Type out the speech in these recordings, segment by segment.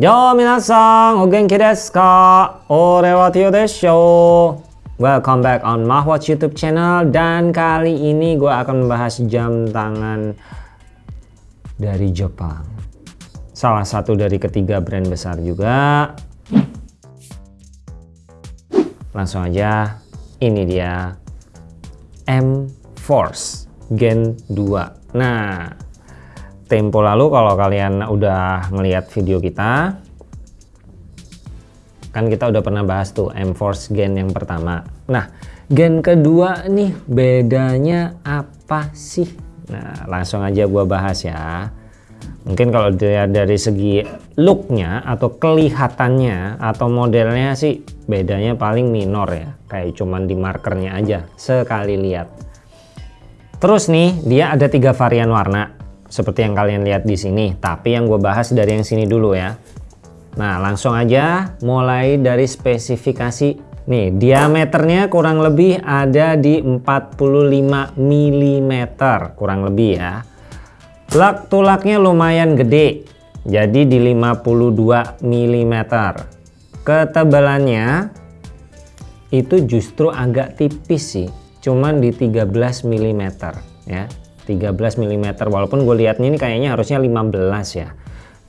Yo minasan, o genki desu ka? Ore wa Tio desho. Welcome back on Mahwatch YouTube channel dan kali ini gue akan membahas jam tangan dari Jepang. Salah satu dari ketiga brand besar juga. Langsung aja, ini dia M Force Gen 2. Nah, tempo lalu kalau kalian udah ngelihat video kita kan kita udah pernah bahas tuh M-Force Gen yang pertama. Nah gen kedua nih bedanya apa sih? Nah langsung aja gua bahas ya. Mungkin kalau dilihat dari segi looknya atau kelihatannya atau modelnya sih bedanya paling minor ya. Kayak cuman di markernya aja sekali lihat. Terus nih dia ada tiga varian warna seperti yang kalian lihat di sini tapi yang gue bahas dari yang sini dulu ya. Nah langsung aja mulai dari spesifikasi. Nih diameternya kurang lebih ada di 45 mm kurang lebih ya. Lak tulaknya lumayan gede jadi di 52 mm ketebalannya itu justru agak tipis sih cuman di 13 mm ya 13 mm walaupun gue lihatnya ini kayaknya harusnya 15 ya.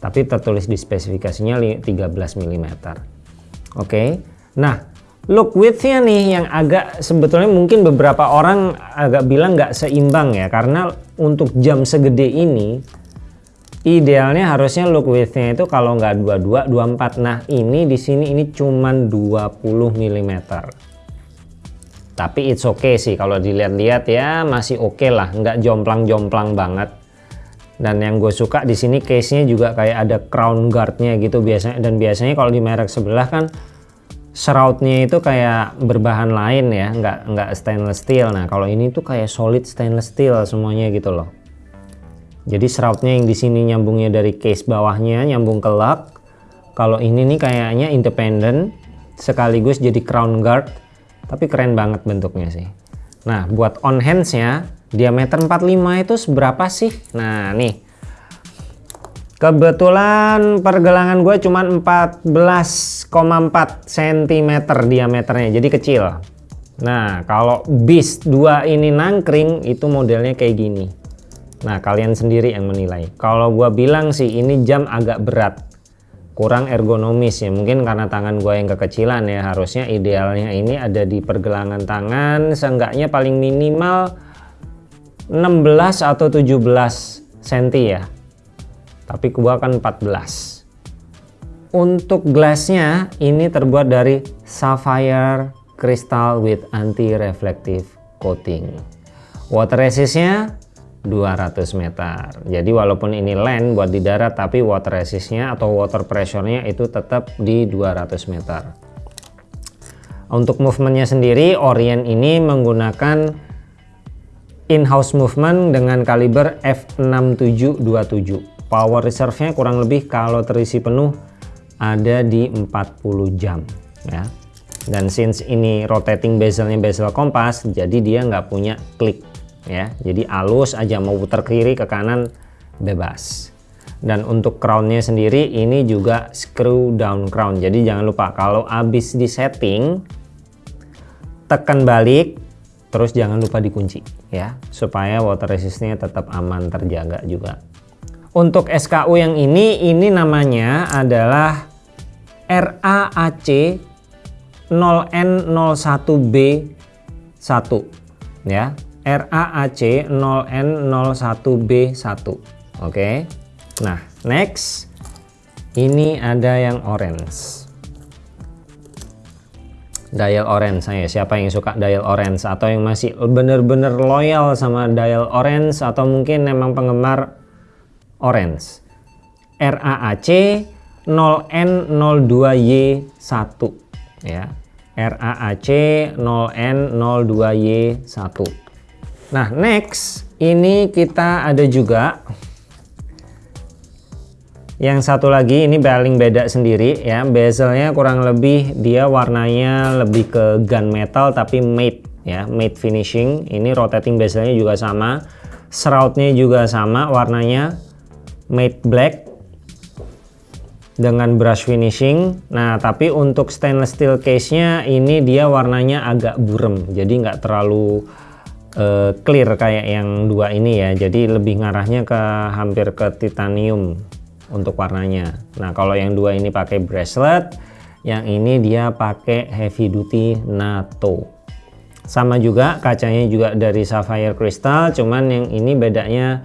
Tapi tertulis di spesifikasinya 13 mm oke. Nah look widthnya nih yang agak sebetulnya mungkin beberapa orang agak bilang nggak seimbang ya. Karena untuk jam segede ini idealnya harusnya look widthnya itu kalau nggak 22 24 nah ini di sini ini cuman 20 mm tapi it's okay sih kalau dilihat-lihat ya masih oke okay lah. Nggak jomplang-jomplang banget. Dan yang gue suka di sini case nya juga kayak ada crown guardnya gitu biasanya. Dan biasanya kalau di merek sebelah kan shroudnya itu kayak berbahan lain ya. Nggak nggak stainless steel. Nah kalau ini tuh kayak solid stainless steel semuanya gitu loh. Jadi shroudnya yang di sini nyambungnya dari case bawahnya nyambung ke lug kalau ini nih kayaknya independent sekaligus jadi crown guard tapi keren banget bentuknya sih. Nah buat on handsnya diameter 45 itu seberapa sih? Nah nih. Kebetulan pergelangan gue cuma 14,4 cm diameternya jadi kecil. Nah kalau Beast 2 ini nangkring itu modelnya kayak gini. Nah kalian sendiri yang menilai. Kalau gue bilang sih ini jam agak berat kurang ergonomis ya. Mungkin karena tangan gue yang kekecilan ya. Harusnya idealnya ini ada di pergelangan tangan. Seenggaknya paling minimal 16 atau 17 cm ya. Tapi gua kan 14 untuk gelasnya ini terbuat dari sapphire crystal with anti reflective coating. Water resistnya 200 meter. Jadi walaupun ini land buat di darat tapi water resistnya atau water pressure-nya itu tetap di 200 meter. Untuk movementnya sendiri Orient ini menggunakan in-house movement dengan kaliber F6727 power reserve-nya kurang lebih kalau terisi penuh ada di 40 jam ya. Dan since ini rotating bezelnya bezel kompas jadi dia nggak punya klik ya jadi alus aja mau putar kiri ke kanan bebas. Dan untuk crownnya sendiri ini juga screw down crown. Jadi jangan lupa kalau habis di setting tekan balik terus jangan lupa dikunci ya. Supaya water resistnya tetap aman terjaga juga. Untuk SKU yang ini ini namanya adalah RAAC 0N01B1 ya RAAC 0N01B1 oke. Nah next. Ini ada yang orange. Dial orange saya. Siapa yang suka dial orange? Atau yang masih bener-bener loyal sama dial orange? Atau mungkin memang penggemar orange? RAAC 0N02Y1 ya. RAAC 0N02Y1 Nah, next ini kita ada juga yang satu lagi ini paling beda sendiri ya. Bezelnya kurang lebih dia warnanya lebih ke gunmetal tapi matte ya, matte finishing. Ini rotating bezelnya juga sama. Shroudnya juga sama warnanya matte black. dengan brush finishing nah tapi untuk stainless steel case nya ini dia warnanya agak burem jadi nggak terlalu uh, clear kayak yang dua ini ya. Jadi lebih ngarahnya ke hampir ke titanium untuk warnanya. Nah kalau yang dua ini pakai bracelet yang ini dia pakai heavy duty NATO. Sama juga kacanya juga dari sapphire crystal cuman yang ini bedanya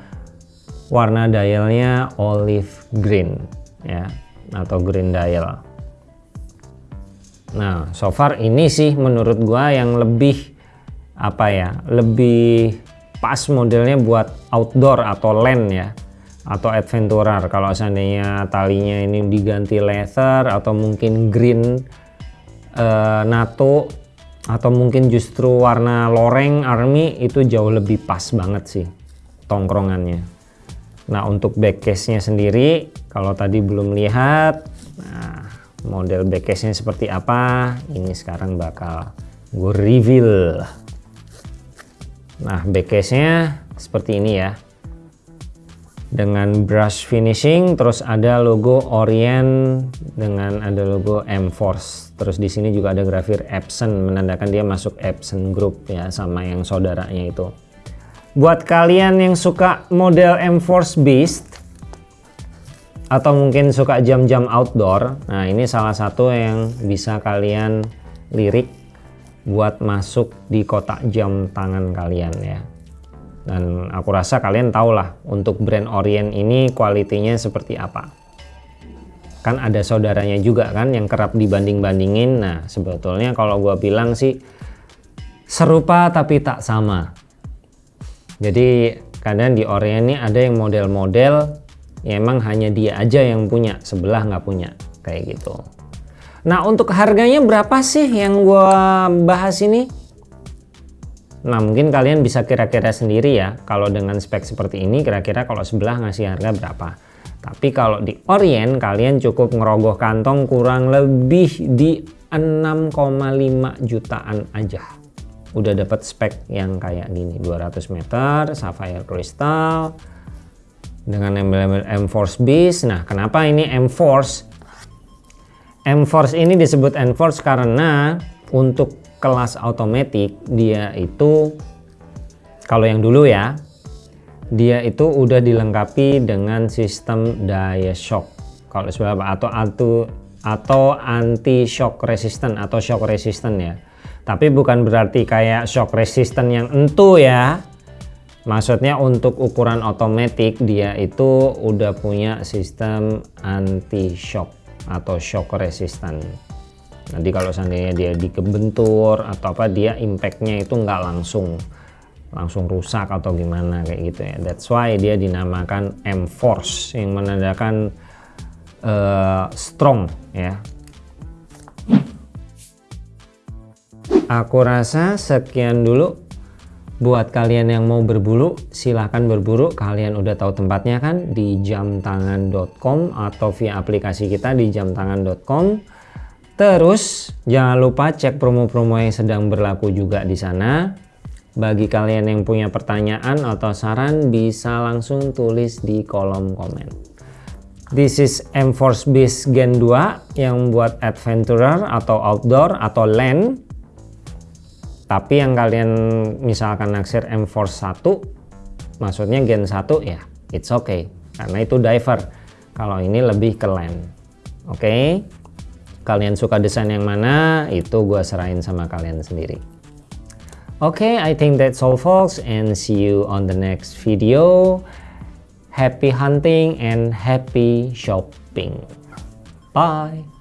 warna dialnya olive green ya atau green dial. Nah so far ini sih menurut gua yang lebih apa ya lebih pas modelnya buat outdoor atau land ya atau adventurer. Kalau seandainya talinya ini diganti leather atau mungkin green uh, NATO atau mungkin justru warna loreng army itu jauh lebih pas banget sih tongkrongannya. Nah untuk backcase nya sendiri kalau tadi belum lihat nah model backcase nya seperti apa ini sekarang bakal gue reveal nah backcase nya seperti ini ya. Dengan brush finishing terus ada logo Orient dengan ada logo M-Force. Terus di sini juga ada grafir Epson menandakan dia masuk Epson Group ya sama yang saudaranya itu. Buat kalian yang suka model M-Force Beast atau mungkin suka jam-jam outdoor nah ini salah satu yang bisa kalian lirik buat masuk di kotak jam tangan kalian ya. Dan aku rasa kalian tahu lah untuk brand Orient ini kualitinya seperti apa. Kan ada saudaranya juga kan yang kerap dibanding-bandingin. Nah sebetulnya kalau gue bilang sih serupa tapi tak sama. Jadi kadang di Orient ini ada yang model-model ya emang hanya dia aja yang punya sebelah nggak punya kayak gitu nah untuk harganya berapa sih yang gua bahas ini? Nah mungkin kalian bisa kira-kira sendiri ya kalau dengan spek seperti ini kira-kira kalau sebelah ngasih harga berapa. Tapi kalau di Orient kalian cukup ngerogoh kantong kurang lebih di 6,5 jutaan aja. Udah dapat spek yang kayak gini 200 meter sapphire crystal dengan embel-embel M-Force Beast nah kenapa ini M-Force M-Force ini disebut M-Force karena untuk kelas otomatis dia itu kalau yang dulu ya dia itu udah dilengkapi dengan sistem daya shock. Kalau sebelah atau atau atau anti shock resistant atau shock resistant ya. Tapi bukan berarti kayak shock resistant yang entu ya. Maksudnya untuk ukuran otomatis dia itu udah punya sistem anti shock atau shock resistant. Nanti kalau seandainya dia dikebentur atau apa dia impactnya itu nggak langsung langsung rusak atau gimana kayak gitu ya. That's why dia dinamakan M-Force yang menandakan uh, strong ya. Aku rasa sekian dulu buat kalian yang mau berburu silahkan berburu. Kalian udah tahu tempatnya kan? Di jamtangan.com atau via aplikasi kita di jamtangan.com terus jangan lupa cek promo-promo yang sedang berlaku juga di sana. Bagi kalian yang punya pertanyaan atau saran bisa langsung tulis di kolom komen. This is M-Force Beast Gen 2 yang buat adventurer atau outdoor atau land tapi yang kalian misalkan naksir M-Force 1 maksudnya Gen 1 ya it's okay. Karena itu diver. Kalau ini lebih ke land. Oke? Okay? kalian suka desain yang mana itu gua serahin sama kalian sendiri. Oke okay, I think that's all folks and see you on the next video. Happy hunting and happy shopping. Bye